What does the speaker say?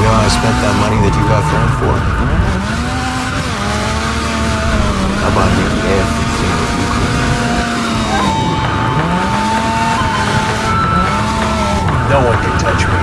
You know, I spent that money that you got thrown for. How about me? No one can touch me.